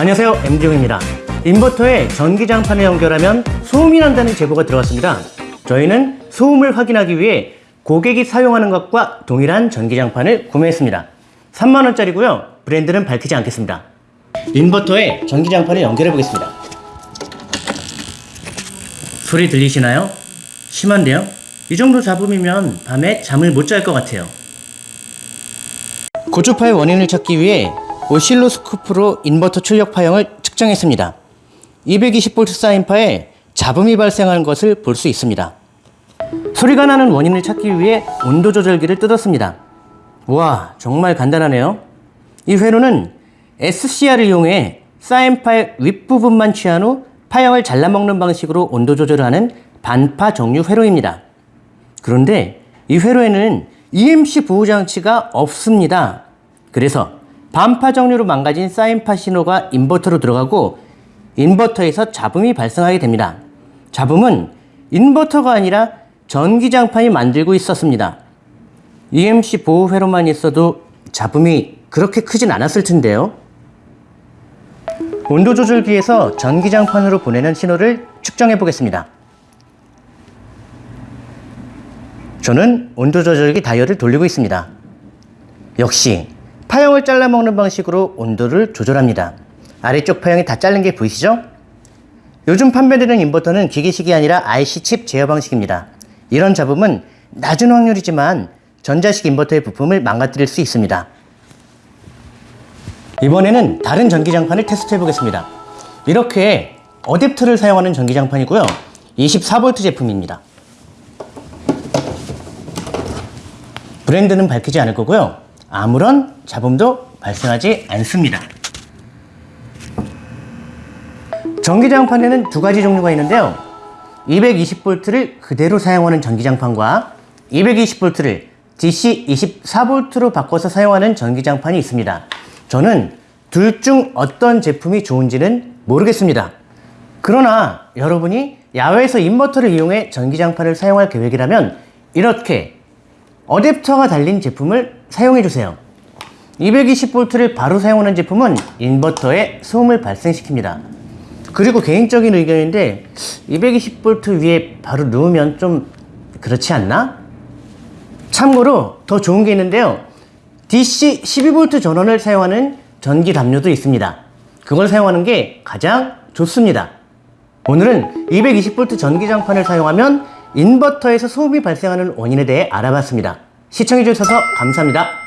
안녕하세요. MD용입니다. 인버터에 전기장판을 연결하면 소음이 난다는 제보가 들어왔습니다. 저희는 소음을 확인하기 위해 고객이 사용하는 것과 동일한 전기장판을 구매했습니다. 3만원짜리고요. 브랜드는 밝히지 않겠습니다. 인버터에 전기장판을 연결해 보겠습니다. 소리 들리시나요? 심한데요? 이 정도 잡음이면 밤에 잠을 못 잘 것 같아요. 고주파의 원인을 찾기 위해 오실로스코프로 인버터 출력 파형을 측정했습니다. 220V 사인파에 잡음이 발생하는 것을 볼 수 있습니다. 소리가 나는 원인을 찾기 위해 온도 조절기를 뜯었습니다. 와 정말 간단하네요. 이 회로는 SCR을 이용해 사인파의 윗부분만 취한 후 파형을 잘라먹는 방식으로 온도 조절을 하는 반파 정류 회로입니다. 그런데 이 회로에는 EMC 보호 장치가 없습니다. 그래서 반파 정류로 망가진 사인파 신호가 인버터로 들어가고 인버터에서 잡음이 발생하게 됩니다. 잡음은 인버터가 아니라 전기장판이 만들고 있었습니다. EMC 보호 회로만 있어도 잡음이 그렇게 크진 않았을 텐데요. 온도 조절기에서 전기장판으로 보내는 신호를 측정해 보겠습니다. 저는 온도 조절기 다이얼을 돌리고 있습니다. 역시 파형을 잘라 먹는 방식으로 온도를 조절합니다. 아래쪽 파형이 다 자른 게 보이시죠? 요즘 판매되는 인버터는 기계식이 아니라 IC 칩 제어 방식입니다. 이런 잡음은 낮은 확률이지만 전자식 인버터의 부품을 망가뜨릴 수 있습니다. 이번에는 다른 전기장판을 테스트해 보겠습니다. 이렇게 어댑터를 사용하는 전기장판이고요. 24V 제품입니다. 브랜드는 밝히지 않을 거고요. 아무런 잡음도 발생하지 않습니다. 전기장판에는 두 가지 종류가 있는데요. 220V를 그대로 사용하는 전기장판과 220V를 DC 24V로 바꿔서 사용하는 전기장판이 있습니다. 저는 둘 중 어떤 제품이 좋은지는 모르겠습니다. 그러나 여러분이 야외에서 인버터를 이용해 전기장판을 사용할 계획이라면 이렇게 어댑터가 달린 제품을 사용해 주세요. 220V를 바로 사용하는 제품은 인버터에 소음을 발생시킵니다. 그리고 개인적인 의견인데 220V 위에 바로 누우면 좀 그렇지 않나? 참고로 더 좋은 게 있는데요. DC 12V 전원을 사용하는 전기 담요도 있습니다. 그걸 사용하는 게 가장 좋습니다. 오늘은 220V 전기장판을 사용하면 인버터에서 소음이 발생하는 원인에 대해 알아봤습니다. 시청해주셔서 감사합니다.